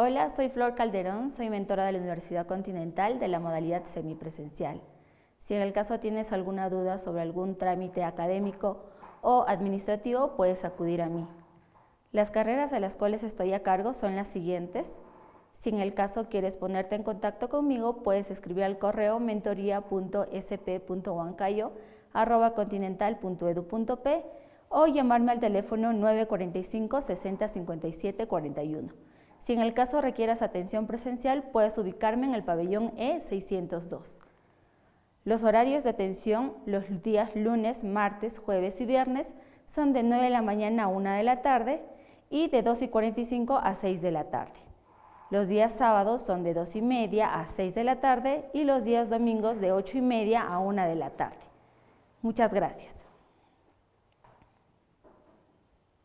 Hola, soy Flor Calderón, soy mentora de la Universidad Continental de la modalidad semipresencial. Si en el caso tienes alguna duda sobre algún trámite académico o administrativo, puedes acudir a mí. Las carreras a las cuales estoy a cargo son las siguientes. Si en el caso quieres ponerte en contacto conmigo, puedes escribir al correo mentoría.sp.huancayo.continental.edu.p o llamarme al teléfono 945 60 57 41. Si en el caso requieras atención presencial, puedes ubicarme en el pabellón E602. Los horarios de atención los días lunes, martes, jueves y viernes son de 9 de la mañana a 1 de la tarde y de 2 y 45 a 6 de la tarde. Los días sábados son de 2 y media a 6 de la tarde y los días domingos de 8 y media a 1 de la tarde. Muchas gracias.